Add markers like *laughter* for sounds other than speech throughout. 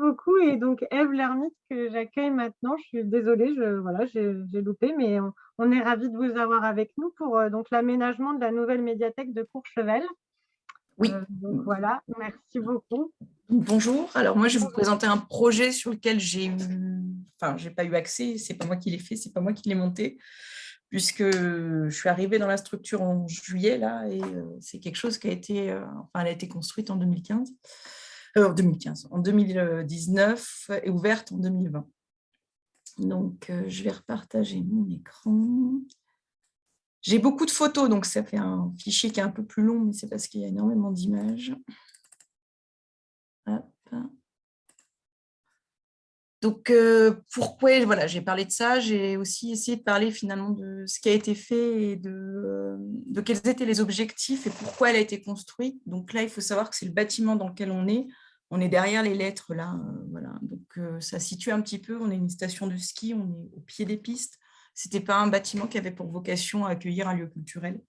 beaucoup. Et donc, Eve Lermite, que j'accueille maintenant, je suis désolée, je, voilà, j'ai loupé, mais on, est ravis de vous avoir avec nous pour euh, donc l'aménagement de la nouvelle médiathèque de Courchevel. Oui. Euh, donc voilà, merci beaucoup. Bonjour, alors moi je vais vous présenter un projet sur lequel j'ai enfin j'ai pas eu accès, c'est pas moi qui l'ai fait, c'est pas moi qui l'ai monté, puisque je suis arrivée dans la structure en juillet là, et euh, c'est quelque chose qui a été, enfin elle a été construite en 2015 en 2015, en 2019 et ouverte en 2020. Donc, euh, je vais repartager mon écran. J'ai beaucoup de photos, donc ça fait un fichier qui est un peu plus long, mais c'est parce qu'il y a énormément d'images. Donc, euh, pourquoi voilà, j'ai parlé de ça J'ai aussi essayé de parler finalement de ce qui a été fait et de, euh, de, quels étaient les objectifs et pourquoi elle a été construite. Donc là, il faut savoir que c'est le bâtiment dans lequel on est. On est derrière les lettres là, euh, voilà. Donc ça situe un petit peu. On est une station de ski, on est au pied des pistes. C'était pas un bâtiment qui avait pour vocation à accueillir un lieu culturel.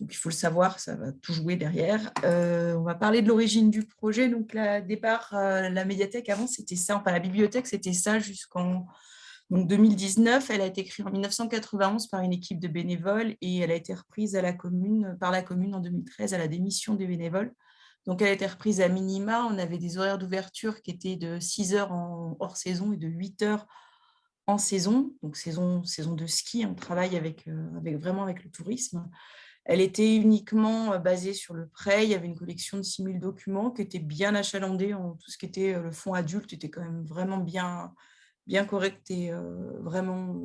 Donc il faut le savoir, ça va tout jouer derrière. Euh, on va parler de l'origine du projet. Donc départ, la médiathèque avant c'était ça, enfin la bibliothèque c'était ça jusqu'en 2019. Elle a été créée en 1991 par une équipe de bénévoles et elle a été reprise à la commune, par la commune en 2013 à la démission des bénévoles. Donc, elle a été reprise à minima. On avait des horaires d'ouverture qui étaient de 6 heures hors saison et de 8 heures en saison. Donc, saison, saison de ski, on travaille avec, euh, avec, vraiment avec le tourisme. Elle était uniquement euh, basée sur le prêt. Il y avait une collection de 6000 documents qui était bien achalandée. En tout ce qui était euh, le fonds adulte était quand même vraiment bien, bien correct et vraiment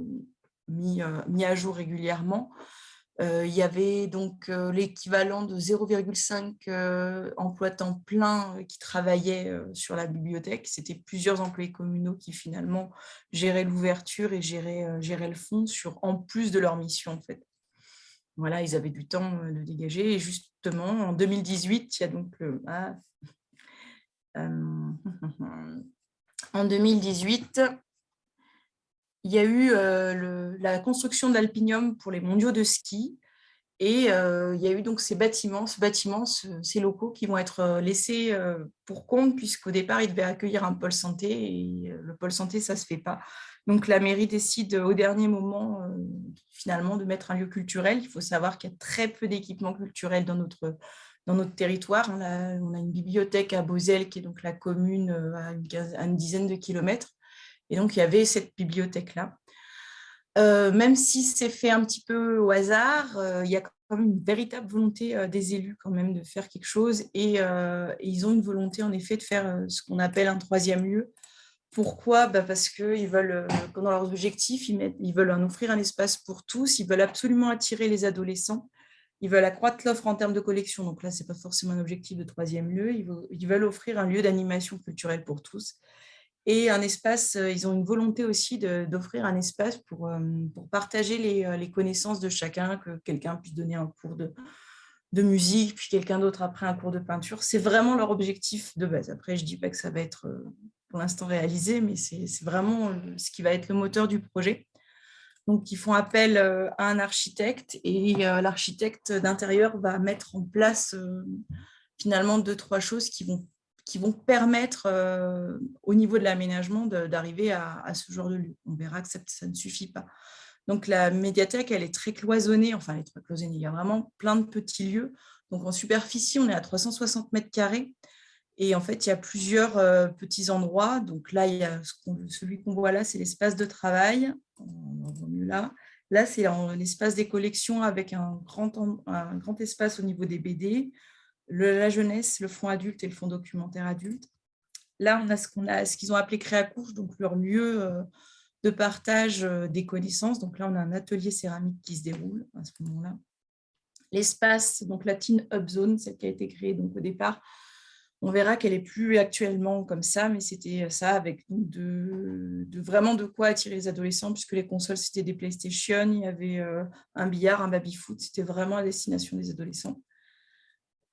mis, à jour régulièrement. Euh, il y avait donc euh, l'équivalent de 0,5 euh, emplois temps plein qui travaillaient sur la bibliothèque. C'était plusieurs employés communaux qui finalement géraient l'ouverture et géraient, géraient, le fonds sur, en plus de leur mission en fait. Voilà, ils avaient du temps de dégager. Et justement, en 2018, il y a donc ah, *laughs* *laughs* en 2018, il y a eu euh, la construction d'Alpinium pour les mondiaux de ski. Et euh, il y a eu donc ces bâtiments, ce bâtiment, ces locaux qui vont être euh, laissés pour compte, puisqu'au départ, ils devaient accueillir un pôle santé, et le pôle santé, ça ne se fait pas. Donc la mairie décide au dernier moment, finalement, de mettre un lieu culturel. Il faut savoir qu'il y a très peu d'équipements culturels dans notre, territoire. On a, on a, une bibliothèque à Beauzelle, qui est donc la commune à une, à une dizaine de kilomètres. Et donc, il y avait cette bibliothèque-là. Euh, même si c'est fait un petit peu au hasard, euh, il y a quand même une véritable volonté euh, des élus quand même de faire quelque chose et, ils ont une volonté en effet de faire ce qu'on appelle un troisième lieu. Pourquoi? Bah Parce qu'ils veulent, dans leurs objectifs, ils, veulent en offrir un espace pour tous, ils veulent absolument attirer les adolescents, ils veulent accroître l'offre en termes de collection, donc là, ce n'est pas forcément un objectif de troisième lieu, ils veulent offrir un lieu d'animation culturelle pour tous et un espace, euh, ils ont une volonté aussi d'offrir un espace pour, euh, pour partager euh, les, connaissances de chacun, que quelqu'un puisse donner un cours de, de musique, puis quelqu'un d'autre après un cours de peinture. C'est vraiment leur objectif de base. Après, je ne dis pas que ça va être pour l'instant réalisé, mais c'est vraiment ce qui va être le moteur du projet. Donc, ils font appel à un architecte et l'architecte d'intérieur va mettre en place finalement deux, trois choses qui vont qui vont permettre euh, au niveau de l'aménagement d'arriver à, ce genre de lieu. On verra que ça, ne suffit pas. Donc la médiathèque, elle est très cloisonnée, enfin elle est très cloisonnée, il y a vraiment plein de petits lieux. Donc en superficie, on est à 360 mètres carrés. Et en fait, il y a plusieurs euh, petits endroits. Donc là, il y a celui qu'on voit là, c'est l'espace de travail. On voit mieux là. Là, c'est l'espace des collections avec un grand, un grand espace au niveau des BD, la jeunesse, le fonds adulte et le fonds documentaire adulte. Là, on a ce qu'ils ont appelé Créacouche, donc leur lieu euh, de partage euh, des connaissances. Donc là, on a un atelier céramique qui se déroule à ce moment-là. L'espace, donc la Teen Hub Zone, celle qui a été créée donc au départ, on verra qu'elle est plus actuellement comme ça, mais c'était ça avec de, vraiment de quoi attirer les adolescents, puisque les consoles, c'était des PlayStation, il y avait euh, un billard, un baby-foot, c'était vraiment à destination des adolescents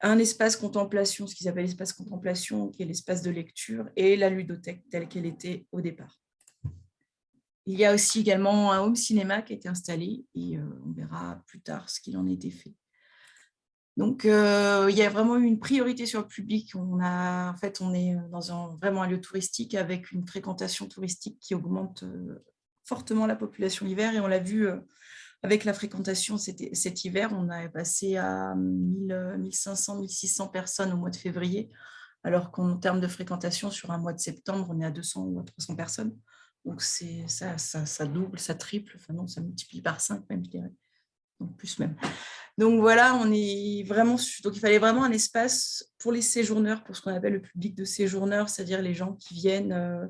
un espace contemplation, ce qu'ils appellent l'espace contemplation, qui est l'espace de lecture, et la ludothèque telle qu'elle était au départ. Il y a aussi également un home cinéma qui a été installé, et euh, on verra plus tard ce qu'il en était fait. Donc, il y a vraiment eu une priorité sur le public. On a, en fait, on est dans un, vraiment un lieu touristique avec une fréquentation touristique qui augmente fortement la population l'hiver. Et on l'a vu avec la fréquentation cet, hiver, on a passé à 1500, 1600 personnes au mois de février, alors qu'en termes de fréquentation, sur un mois de septembre, on est à 200 ou à 300 personnes. Donc, ça, ça, double, ça triple, non, ça multiplie par 5 même, je dirais. Donc, plus même. Donc, voilà, on est vraiment... Il fallait vraiment un espace pour les séjourneurs, pour ce qu'on appelle le public de séjourneurs, c'est-à-dire les gens qui viennent, euh,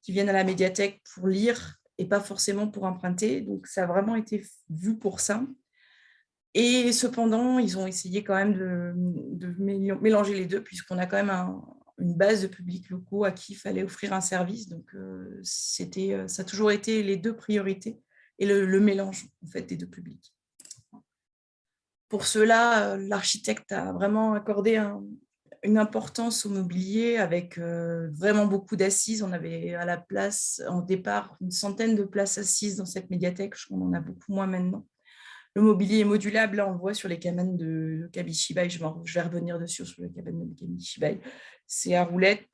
qui viennent à la médiathèque pour lire pas forcément pour emprunter. Donc, ça a vraiment été vu pour ça. Et cependant, ils ont essayé quand même de, mélanger les deux, puisqu'on a quand même une base de publics locaux à qui il fallait offrir un service. Donc, euh, euh, ça a toujours été les deux priorités et le, le mélange en fait, des deux publics. Pour cela, euh, l'architecte a vraiment accordé un, une importance au mobilier avec euh, vraiment beaucoup d'assises. On avait à la place, en départ, une centaine de places assises dans cette médiathèque. On en a beaucoup moins maintenant. Le mobilier est modulable. Là, on voit sur les cabanes de Kabishibai. Je, je vais revenir dessus sur les cabanes de Kabishibai. C'est à roulette.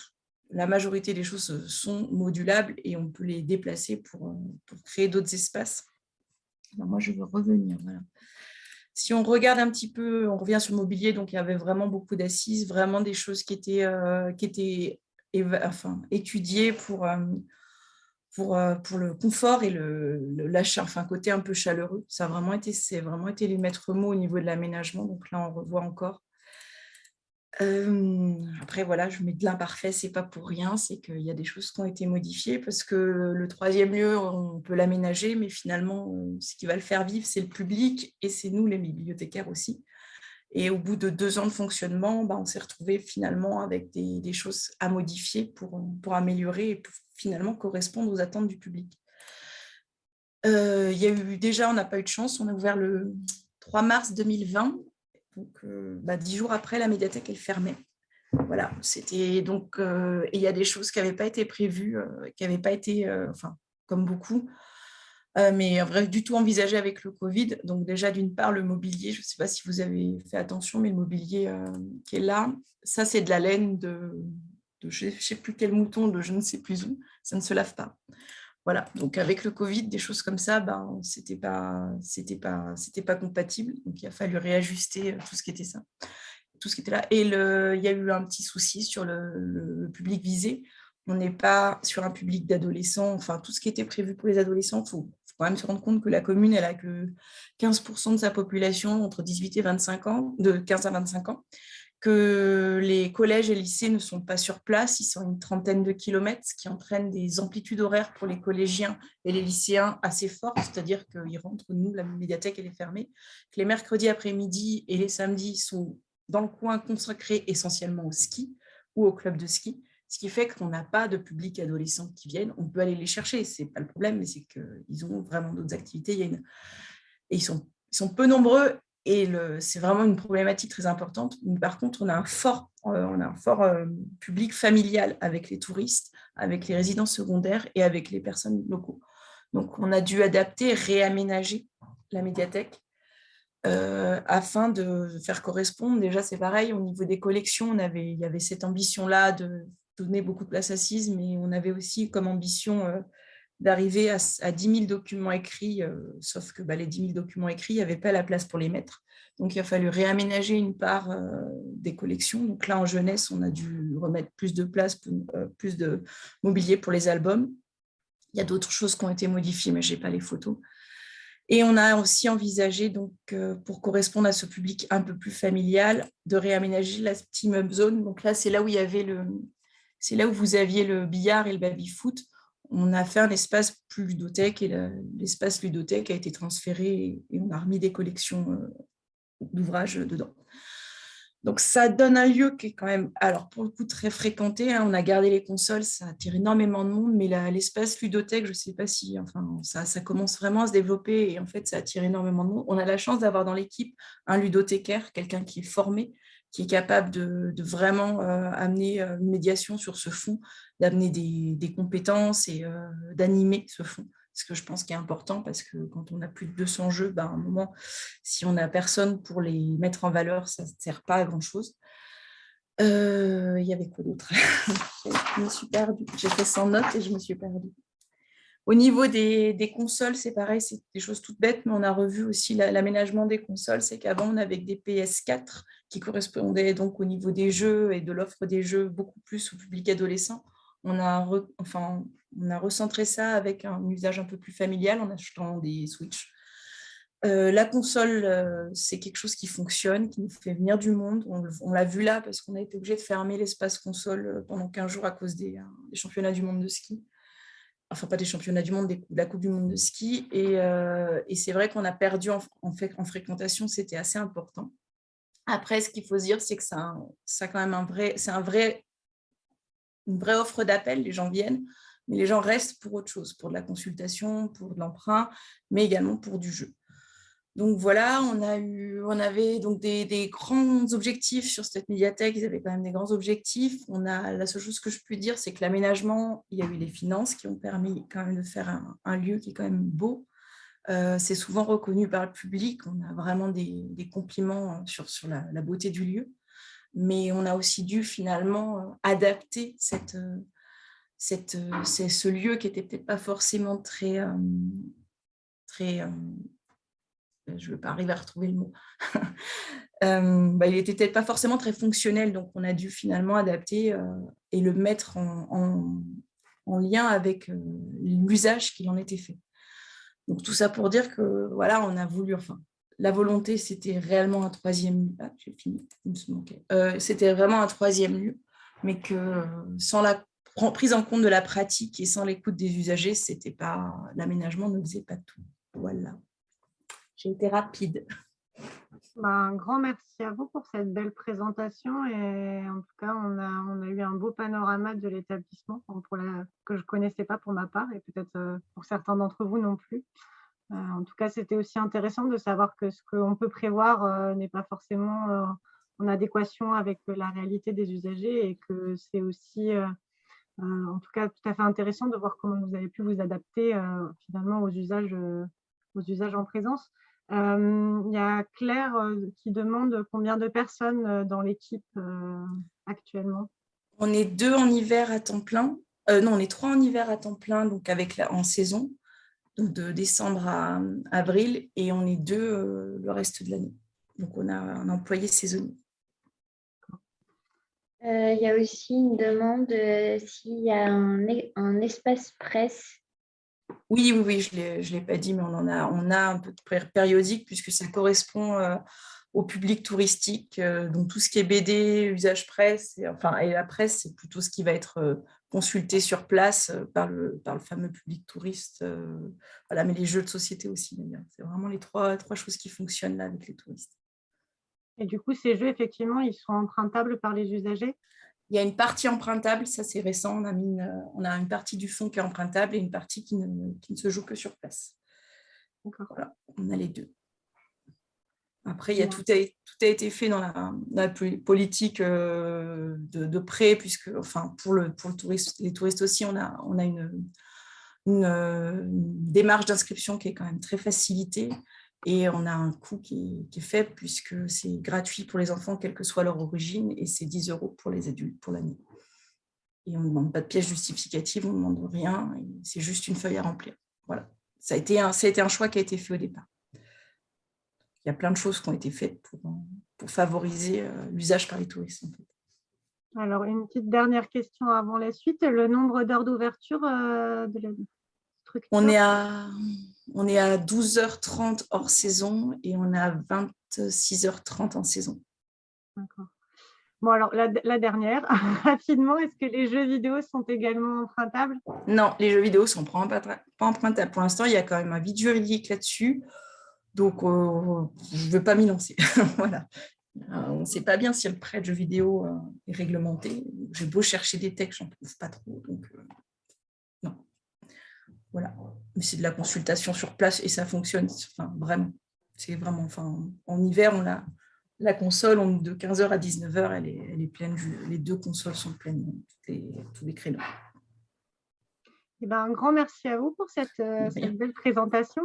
La majorité des choses sont modulables et on peut les déplacer pour, pour créer d'autres espaces. moi, je veux revenir. Voilà. Si on regarde un petit peu, on revient sur le mobilier, donc il y avait vraiment beaucoup d'assises, vraiment des choses qui étaient, euh, étudiées pour, euh, euh, pour le confort et le, l'achat, enfin côté un peu chaleureux. Ça a vraiment été, c'est vraiment été les maîtres mots au niveau de l'aménagement. Donc là, on revoit encore après, voilà, je mets de l'imparfait, c'est pas pour rien, c'est qu'il y a des choses qui ont été modifiées parce que le troisième lieu, on peut l'aménager, mais finalement, ce qui va le faire vivre, c'est le public et c'est nous, les bibliothécaires aussi. Et au bout de deux ans de fonctionnement, bah, on s'est retrouvé finalement avec des, choses à modifier pour, pour améliorer et finalement correspondre aux attentes du public. il y a eu, déjà, on n'a pas eu de chance, on a ouvert le 3 mars 2020 donc, euh, bah, dix jours après, la médiathèque, elle fermait. Voilà, c'était donc, euh, il y a des choses qui n'avaient pas été prévues, euh, qui n'avaient pas été, enfin, comme beaucoup, mais vrai, du tout envisagées avec le Covid. Donc déjà, d'une part, le mobilier, je ne sais pas si vous avez fait attention, mais le mobilier qui est là, ça, c'est de la laine de, de je ne sais plus quel mouton, de je ne sais plus où, ça ne se lave pas. Voilà, donc avec le Covid, des choses comme ça, ben, ce n'était pas, pas, pas compatible. Donc, il a fallu réajuster euh, tout ce qui était ça, tout ce qui était là. Et il y a eu un petit souci sur le, public visé. On n'est pas sur un public d'adolescents, enfin, tout ce qui était prévu pour les adolescents, il faut, faut, quand même se rendre compte que la commune, elle a que 15% de sa population entre 18 et 25 ans, de 15 à 25 ans que les collèges et lycées ne sont pas sur place, ils sont une trentaine de kilomètres, ce qui entraîne des amplitudes horaires pour les collégiens et les lycéens assez fortes, c'est-à-dire qu'ils rentrent, nous, la médiathèque elle est fermée, que les mercredis après-midi et les samedis sont dans le coin consacrés essentiellement au ski ou au club de ski, ce qui fait qu'on n'a pas de public adolescent qui viennent, on peut aller les chercher, c'est pas le problème, mais c'est qu'ils ont vraiment d'autres activités, et ils sont peu nombreux et c'est vraiment une problématique très importante. Par contre, on a un fort, euh, euh, public familial avec les touristes, avec les résidents secondaires et avec les personnes locaux. Donc, on a dû adapter, réaménager la médiathèque euh, afin de faire correspondre. Déjà, c'est pareil, au niveau des collections, on avait, il y avait cette ambition-là de donner beaucoup de place assise, mais on avait aussi comme ambition d'arriver à, à, 10 000 documents écrits, euh, sauf que bah, les 10 000 documents écrits, il n'y avait pas la place pour les mettre. Donc, il a fallu réaménager une part euh, des collections. Donc là, en jeunesse, on a dû remettre plus de place, euh, plus de mobilier pour les albums. Il y a d'autres choses qui ont été modifiées, mais je n'ai pas les photos. Et on a aussi envisagé, donc, pour correspondre à ce public un peu plus familial, de réaménager la Steam Zone. Donc là, c'est là c'est là où vous aviez le billard et le baby-foot on a fait un espace plus ludothèque et l'espace ludothèque a été transféré et on a remis des collections euh, d'ouvrages dedans. Donc, ça donne un lieu qui est quand même, alors pour le coup, très fréquenté. Hein. on a gardé les consoles, ça attire énormément de monde, mais l'espace ludothèque, je ne sais pas si, enfin, ça, ça, commence vraiment à se développer et en fait, ça attire énormément de monde. On a la chance d'avoir dans l'équipe un ludothécaire, quelqu'un qui est formé, qui est capable de, vraiment euh, amener une médiation sur ce fond, d'amener des, compétences et euh, d'animer ce fond. ce que je pense qui est important, parce que quand on a plus de 200 jeux, ben, à un moment, si on n'a personne pour les mettre en valeur, ça ne sert pas à grand-chose. Euh, il y avait quoi d'autre? Je me suis perdue. J'ai fait 100 notes et je me suis perdue. Au niveau des, consoles, c'est pareil, c'est des choses toutes bêtes, mais on a revu aussi l'aménagement des consoles. C'est qu'avant, on avait des PS4 qui correspondaient donc au niveau des jeux et de l'offre des jeux beaucoup plus au public adolescent. On a, recentré ça avec un usage un peu plus familial en achetant des Switch. Euh, la console, euh, c'est quelque chose qui fonctionne, qui nous fait venir du monde. On, l'a vu là parce qu'on a été obligé de fermer l'espace console euh, pendant 15 jours à cause des championnats du monde de ski enfin pas des championnats du monde, de la Coupe du monde de ski. Et, euh, c'est vrai qu'on a perdu en, fréquentation, c'était assez important. Après, ce qu'il faut dire, c'est que ça, quand même c'est un vrai, une vraie offre d'appel. Les gens viennent, mais les gens restent pour autre chose, pour de la consultation, pour de l'emprunt, mais également pour du jeu. Donc voilà, on, avait donc des, grands objectifs sur cette médiathèque, ils avaient quand même des grands objectifs. On a, la seule chose que je peux dire, c'est que l'aménagement, il y a eu les finances qui ont permis quand même de faire un, lieu qui est quand même beau. Euh, c'est souvent reconnu par le public, on a vraiment des, compliments sur, sur la, beauté du lieu, mais on a aussi dû finalement euh, adapter euh, ce lieu qui n'était peut-être pas forcément très... très je ne vais pas arriver à retrouver le mot. *laughs* euh, bah, il n'était peut-être pas forcément très fonctionnel, donc on a dû finalement adapter euh, et le mettre en, en, lien avec euh, l'usage qui en était fait. Donc tout ça pour dire que voilà, on a voulu, enfin, la volonté, c'était réellement un troisième. Ah, j'ai fini, euh, c'était vraiment un troisième lieu, mais que sans la prise en compte de la pratique et sans l'écoute des usagers, c'était pas l'aménagement ne faisait pas tout. Voilà. J'ai été rapide. Bah, un grand merci à vous pour cette belle présentation et en tout cas, on a, on a eu un beau panorama de l'établissement que je ne connaissais pas pour ma part et peut-être euh, pour certains d'entre vous non plus. Euh, en tout cas, c'était aussi intéressant de savoir que ce qu'on peut prévoir euh, n'est pas forcément en adéquation avec la réalité des usagers et que c'est aussi, en tout cas, tout à fait intéressant de voir comment vous avez pu vous adapter finalement aux usages, aux usages en présence. Euh, il y a Claire euh, qui demande combien de personnes euh, dans l'équipe actuellement? On est deux en hiver à temps plein. non, on est trois en hiver à temps plein, donc avec la, en saison, donc de décembre à avril, et on est deux le reste de l'année. Donc on a un employé saisonnier. Il y a aussi une demande s'il y a un, un espace presse oui, oui, oui, je ne l'ai pas dit, mais on en a, on a un peu de périodique puisque ça correspond euh, au public touristique. Euh, donc, tout ce qui est BD, usage presse, et, enfin, et la presse, c'est plutôt ce qui va être euh, consulté sur place par, le, par le fameux public touriste. voilà, mais les jeux de société aussi, C'est vraiment les trois, trois choses qui fonctionnent là avec les touristes. Et du coup, ces jeux, effectivement, ils sont empruntables par les usagers? Il y a une partie empruntable, ça c'est récent, on a, mis on a une partie du fond qui est empruntable et une partie qui ne, qui ne se joue que sur place. Voilà, on a les deux. Après, il y a, tout, a, tout a été fait dans la, politique euh, de, prêt, puisque enfin, pour, le, pour le touriste, les touristes aussi, on a, on a une, une démarche d'inscription qui est quand même très facilitée. Et on a un coût qui est, faible puisque c'est gratuit pour les enfants, quelle que soit leur origine, et c'est 10 euros pour les adultes pour l'année. Et on ne demande pas de pièce justificative, on ne demande rien, c'est juste une feuille à remplir. Voilà. Ça a, été un, ça a été un choix qui a été fait au départ. Il y a plein de choses qui ont été faites pour, pour favoriser euh, l'usage par les touristes. Alors, une petite dernière question avant la suite. Le nombre d'heures d'ouverture euh, de la structure? On est à on est à 12h30 hors saison et on est à 26h30 en saison. D'accord. Bon, alors la, dernière, *laughs* rapidement, est-ce que les jeux vidéo sont également empruntables? Non, les jeux vidéo ne sont pas empruntables. Pour l'instant, il y a quand même un vide juridique là-dessus. Donc, euh, je ne veux pas m'y lancer. *laughs* voilà. Euh, on ne sait pas bien si le prêt de jeux vidéo euh, est réglementé. J'ai beau chercher des textes, je n'en trouve pas trop. Donc, voilà. Mais c'est de la consultation sur place et ça fonctionne enfin, vraiment. C'est vraiment, enfin, en hiver, on a la console on, de 15h à 19h, elle est, elle est pleine. Les deux consoles sont pleines, tous les, tous les créneaux. Eh ben, un grand merci à vous pour cette, euh, cette belle présentation.